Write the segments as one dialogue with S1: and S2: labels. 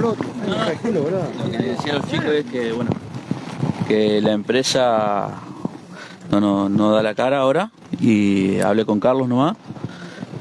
S1: Lo que decía los chicos es que, bueno, que la empresa no, no, no da la cara ahora y hablé con Carlos nomás,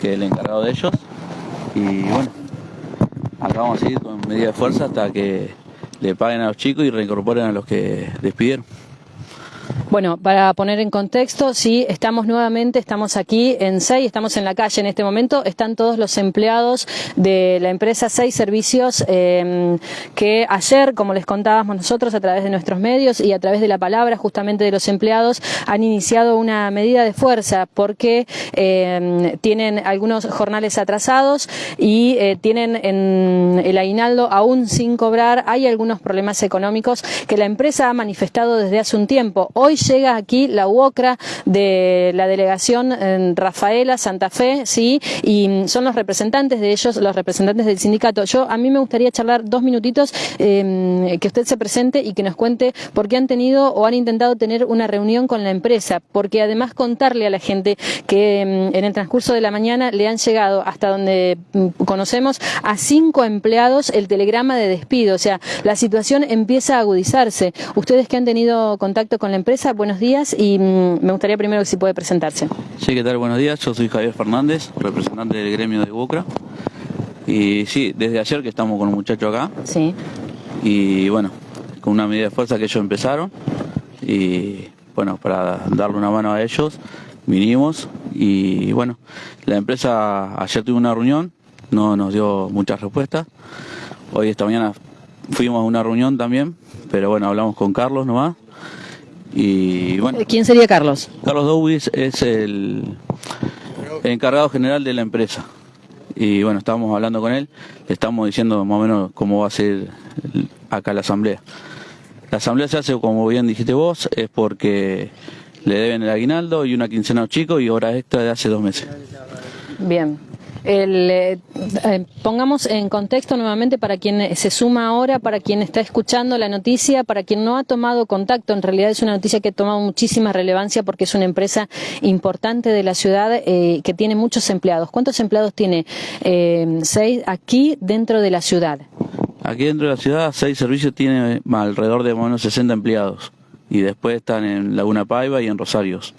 S1: que es el encargado de ellos. Y bueno, acá vamos seguir con medida de fuerza hasta que le paguen a los chicos y reincorporen a los que despidieron.
S2: Bueno, para poner en contexto, sí, estamos nuevamente, estamos aquí en SEI, estamos en la calle en este momento, están todos los empleados de la empresa SEI Servicios eh, que ayer, como les contábamos nosotros a través de nuestros medios y a través de la palabra justamente de los empleados, han iniciado una medida de fuerza porque eh, tienen algunos jornales atrasados y eh, tienen en el aguinaldo aún sin cobrar, hay algunos problemas económicos que la empresa ha manifestado desde hace un tiempo. Hoy llega aquí la UOCRA de la delegación Rafaela, Santa Fe, sí, y son los representantes de ellos, los representantes del sindicato. Yo, a mí me gustaría charlar dos minutitos, eh, que usted se presente y que nos cuente por qué han tenido o han intentado tener una reunión con la empresa, porque además contarle a la gente que en el transcurso de la mañana le han llegado hasta donde conocemos a cinco empleados el telegrama de despido, o sea, la situación empieza a agudizarse. Ustedes que han tenido contacto con la empresa, buenos días y mm, me gustaría primero que si puede presentarse.
S1: Sí, ¿qué tal? Buenos días, yo soy Javier Fernández, representante del gremio de Bucra. Y sí, desde ayer que estamos con un muchacho acá.
S2: Sí.
S1: Y bueno, con una medida de fuerza que ellos empezaron. Y bueno, para darle una mano a ellos, vinimos. Y bueno, la empresa ayer tuvo una reunión, no nos dio muchas respuestas. Hoy, esta mañana, fuimos a una reunión también, pero bueno, hablamos con Carlos nomás y bueno,
S2: ¿Quién sería Carlos?
S1: Carlos Dowis es el, encargado general de la empresa. Y bueno, estábamos hablando con él, le estamos diciendo más o menos cómo va a ser acá la asamblea. La asamblea se hace, como bien dijiste vos, es porque le deben el aguinaldo y una quincena a los chicos y horas extra de hace dos meses.
S2: Bien. El, eh, eh, pongamos en contexto nuevamente para quien se suma ahora, para quien está escuchando la noticia, para quien no ha tomado contacto. En realidad es una noticia que ha tomado muchísima relevancia porque es una empresa importante de la ciudad eh, que tiene muchos empleados. ¿Cuántos empleados tiene seis aquí dentro de la ciudad?
S1: Aquí dentro de la ciudad, seis servicios tiene alrededor de menos 60 empleados y después están en Laguna Paiva y en Rosarios.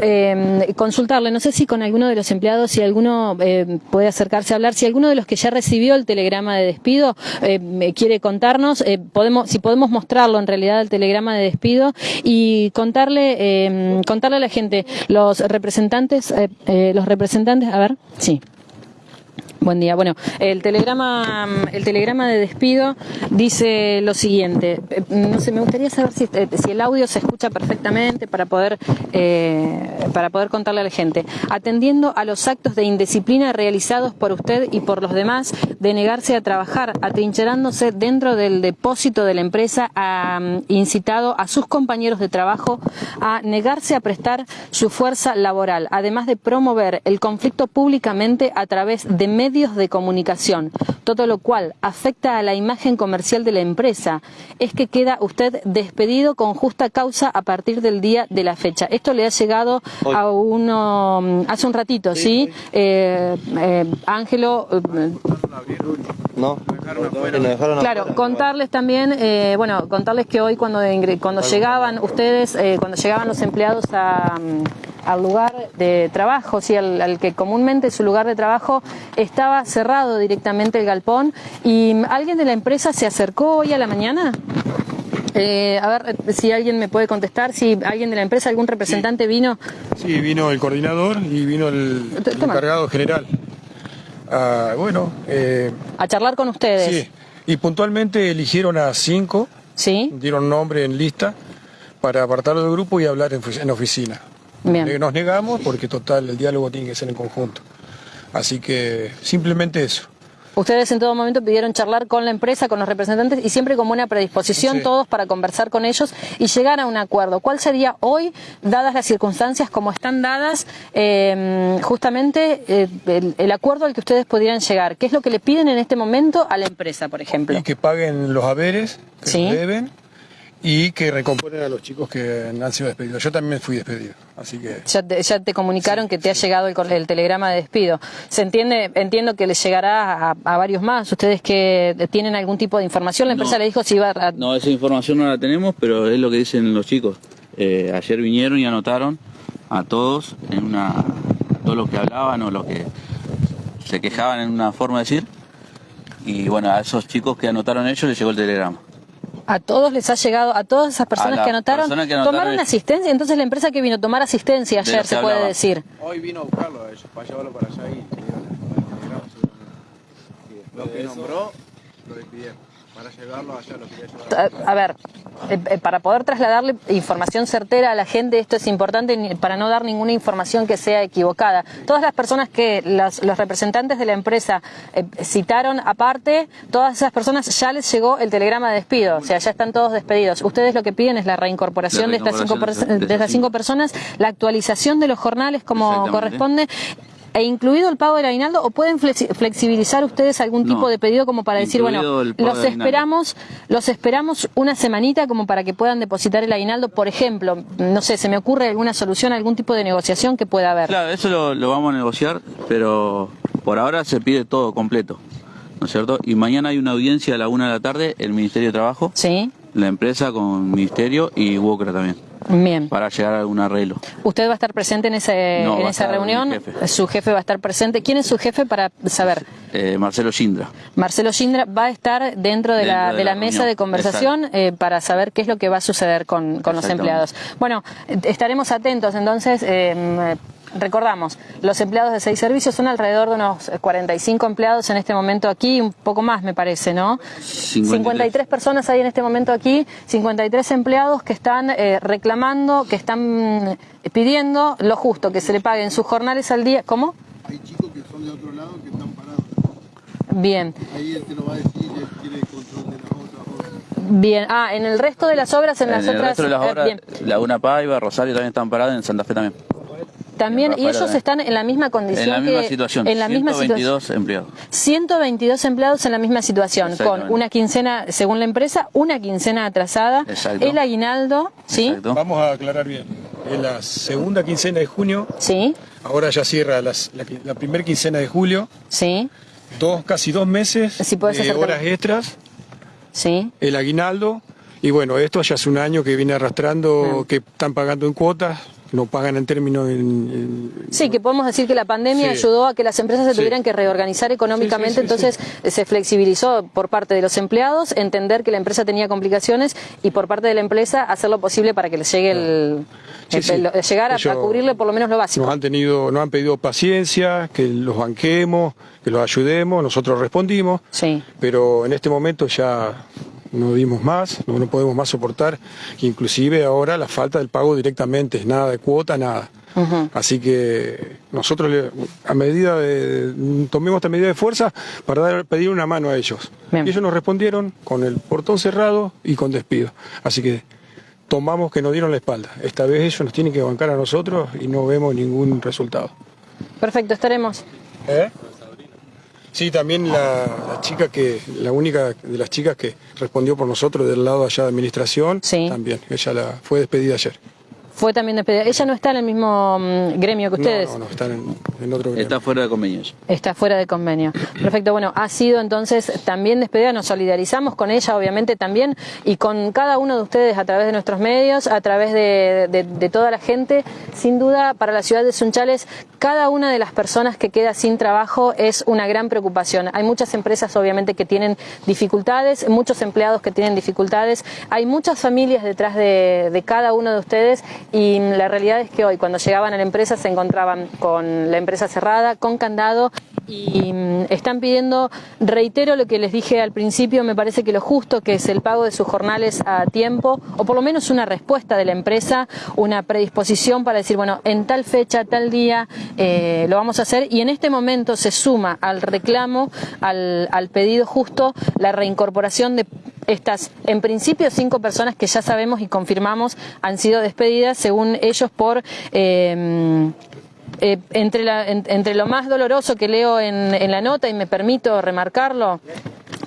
S2: Eh, consultarle, no sé si con alguno de los empleados, si alguno eh, puede acercarse a hablar, si alguno de los que ya recibió el telegrama de despido eh, quiere contarnos, eh, podemos, si podemos mostrarlo en realidad el telegrama de despido y contarle, em, contarle a la gente, los representantes, eh, los representantes, a ver, sí. Buen día. Bueno, el telegrama, el telegrama de despido dice lo siguiente. Eh, no sé, me gustaría saber si, eh, si el audio se escucha perfectamente para poder, eh, para poder contarle a la gente. Atendiendo a los actos de indisciplina realizados por usted y por los demás, de negarse a trabajar, atrincherándose dentro del depósito de la empresa, ha mm, incitado a sus compañeros de trabajo a negarse a prestar su fuerza laboral, además de promover el conflicto públicamente a través de medios medios de comunicación, todo lo cual afecta a la imagen comercial de la empresa, es que queda usted despedido con justa causa a partir del día de la fecha. Esto le ha llegado a uno mm, hace un ratito, ¿sí? Eh, eh, Ángelo. Eh, no, claro, contarles también, bueno, contarles que hoy cuando, cuando llegaban ustedes, cuando llegaban los empleados a mm, al lugar de trabajo, sí, al, que comúnmente su lugar de trabajo estaba cerrado directamente el galpón. ¿Y alguien de la empresa se acercó hoy a la mañana? Eh, a ver si alguien me puede contestar, si alguien de la empresa, algún representante vino.
S3: Sí, vino el coordinador y vino el, encargado general. Ah, bueno. Eh,
S2: a charlar con ustedes.
S3: Sí, y puntualmente eligieron a cinco.
S2: Sí.
S3: Dieron nombre en lista para apartarlo del grupo y hablar en, en oficina. Nos negamos porque total, el diálogo tiene que ser en conjunto. Así que simplemente eso.
S2: Ustedes en todo momento pidieron charlar con la empresa, con los representantes y siempre con buena predisposición todos para conversar con ellos y llegar a un acuerdo. ¿Cuál sería hoy, dadas las circunstancias como están dadas, em, justamente eh, el, acuerdo al que ustedes podrían llegar? ¿Qué es lo que le piden en este momento a la empresa, por ejemplo?
S3: Y que paguen los haberes que deben y que recomponen a los chicos que han sido despedidos. Yo también fui despedido, así que...
S2: Ya te, comunicaron que te ha llegado el, telegrama de despido. ¿Se entiende? Entiendo que les llegará a, varios más. ¿Ustedes que tienen algún tipo de información? La empresa le dijo si iba a...
S1: No, esa información no la tenemos, pero es lo que dicen los chicos. Eh, ayer vinieron y anotaron a todos en una... todos los que hablaban o los que se quejaban en una forma de decir. Y bueno, a esos chicos que anotaron ellos les llegó el telegrama
S2: a todos les ha llegado, a todas esas personas que anotaron, tomaron asistencia, entonces la empresa que vino a tomar asistencia ayer, se puede decir.
S4: Hoy vino a buscarlo a ellos, para llevarlo para allá y lo que nombró lo despidieron para llevarlo allá lo que
S2: A ver, eh, eh, para poder trasladarle información certera a la gente, esto es importante para no dar ninguna información que sea equivocada. Todas las personas que los, representantes de la empresa eh, citaron aparte, todas esas personas ya les llegó el telegrama de despido, o sea, ya están todos despedidos. Ustedes lo que piden es la reincorporación, de, estas cinco, de estas cinco personas, la actualización de los jornales como corresponde e incluido el pago del aguinaldo o pueden flexibilizar ustedes algún tipo de pedido como para decir, bueno, los esperamos, los esperamos una semanita como para que puedan depositar el aguinaldo, por ejemplo, no sé, se me ocurre alguna solución, algún tipo de negociación que pueda haber.
S1: Claro, eso lo, lo vamos a negociar, pero por ahora se pide todo completo. ¿no es cierto? Y mañana hay una audiencia a la una de la tarde, el Ministerio de Trabajo,
S2: sí.
S1: la empresa con Ministerio y Walker también.
S2: Bien.
S1: Para llegar a algún arreglo.
S2: ¿Usted va a estar presente en, ese, en esa reunión? Su jefe va a estar presente. ¿Quién es su jefe para saber?
S1: Eh, Marcelo Shindra.
S2: Marcelo Shindra va a estar dentro de, la, de la, mesa de conversación eh, para saber qué es lo que va a suceder con, con los empleados. Bueno, estaremos atentos entonces. Eh, Recordamos, los empleados de seis servicios son alrededor de unos 45 empleados en este momento aquí, un poco más me parece, ¿no? 53, personas hay en este momento aquí, 53 empleados que están eh, reclamando, que están eh, pidiendo lo justo, que se le paguen sus jornales al día. ¿Cómo?
S4: Hay chicos que son de otro lado que están parados.
S2: Bien.
S4: Ahí él te lo va a decir, tiene control de las otras
S2: Bien, ah, en el resto de las obras, en, las
S1: otras...
S2: En
S1: el resto de las eh, obras, Laguna Paiva, Rosario también están parados, en Santa Fe también.
S2: También, y ellos están en la misma condición.
S1: En la misma situación.
S2: En la
S1: 122 empleados.
S2: 122 empleados en la misma situación, con una quincena, según la empresa, una quincena atrasada, el aguinaldo, ¿sí?
S3: Vamos a aclarar bien. En la segunda quincena de junio.
S2: Sí.
S3: Ahora ya cierra la, primera quincena de julio.
S2: Sí.
S3: Dos, casi dos meses de horas extras.
S2: Sí.
S3: El aguinaldo. Y bueno, esto ya hace un año que viene arrastrando, que están pagando en cuotas, no pagan en términos...
S2: Sí, que podemos decir que la pandemia ayudó a que las empresas se tuvieran que reorganizar económicamente, entonces se flexibilizó por parte de los empleados, entender que la empresa tenía complicaciones y por parte de la empresa hacer lo posible para que les llegue el... llegar a, cubrirle por lo menos lo básico.
S3: Nos han, tenido, nos han pedido paciencia, que los banquemos, que los ayudemos, nosotros respondimos,
S2: sí.
S3: pero en este momento ya no dimos más, no, podemos más soportar, inclusive ahora la falta del pago directamente, nada de cuota, nada. Así que nosotros a medida de, tomemos esta medida de fuerza para dar, pedir una mano a ellos. Y ellos nos respondieron con el portón cerrado y con despido. Así que tomamos que nos dieron la espalda. Esta vez ellos nos tienen que bancar a nosotros y no vemos ningún resultado.
S2: Perfecto, estaremos.
S3: ¿Eh? Sí, también la, chica que, la única de las chicas que respondió por nosotros del lado allá de administración, también, ella la, fue despedida ayer.
S2: Fue también despedida. Ella no está en el mismo mm, gremio que ustedes.
S3: No, no, está en, otro gremio.
S1: Está fuera de convenio.
S2: Está fuera de convenio. Perfecto. Bueno, ha sido entonces también despedida. Nos solidarizamos con ella, obviamente, también, y con cada uno de ustedes a través de nuestros medios, a través de, toda la gente. Sin duda, para la ciudad de Sunchales, cada una de las personas que queda sin trabajo es una gran preocupación. Hay muchas empresas, obviamente, que tienen dificultades, muchos empleados que tienen dificultades. Hay muchas familias detrás de, de cada uno de ustedes y la realidad es que hoy cuando llegaban a la empresa se encontraban con la empresa cerrada, con candado y mm, están pidiendo, reitero lo que les dije al principio, me parece que lo justo que es el pago de sus jornales a tiempo o por lo menos una respuesta de la empresa, una predisposición para decir, bueno, en tal fecha, tal día eh, lo vamos a hacer y en este momento se suma al reclamo, al, al pedido justo, la reincorporación de estas, en principio, cinco personas que ya sabemos y confirmamos han sido despedidas, según ellos, por eh, eh, entre, la, entre lo más doloroso que leo en, en, la nota, y me permito remarcarlo,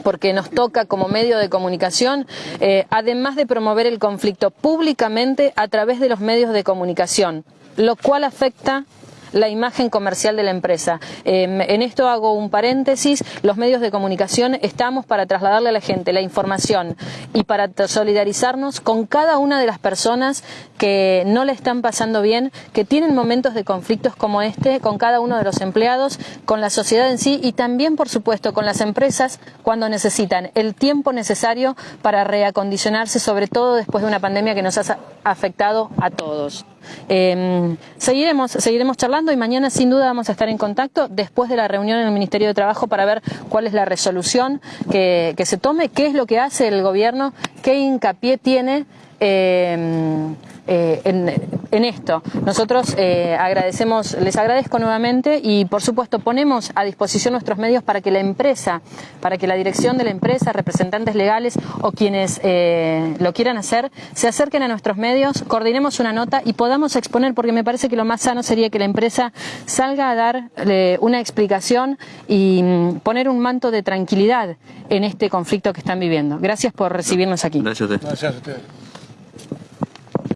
S2: porque nos toca como medio de comunicación, eh, además de promover el conflicto públicamente a través de los medios de comunicación, lo cual afecta la imagen comercial de la empresa. Eh, en esto hago un paréntesis, los medios de comunicación estamos para trasladarle a la gente la información y para solidarizarnos con cada una de las personas que no le están pasando bien, que tienen momentos de conflictos como este, con cada uno de los empleados, con la sociedad en sí y también, por supuesto, con las empresas cuando necesitan el tiempo necesario para reacondicionarse, sobre todo después de una pandemia que nos ha afectado a todos. Eh, seguiremos, seguiremos charlando y mañana sin duda vamos a estar en contacto después de la reunión en el Ministerio de Trabajo para ver cuál es la resolución que, que se tome, qué es lo que hace el gobierno, qué hincapié tiene eh, eh, en, en, esto. Nosotros eh, agradecemos, les agradezco nuevamente y por supuesto ponemos a disposición nuestros medios para que la empresa, para que la dirección de la empresa, representantes legales o quienes eh, lo quieran hacer, se acerquen a nuestros medios, coordinemos una nota y podamos exponer, porque me parece que lo más sano sería que la empresa salga a dar eh, una explicación y mm, poner un manto de tranquilidad en este conflicto que están viviendo. Gracias por recibirnos aquí.
S1: Gracias a usted.
S3: Gracias a ustedes.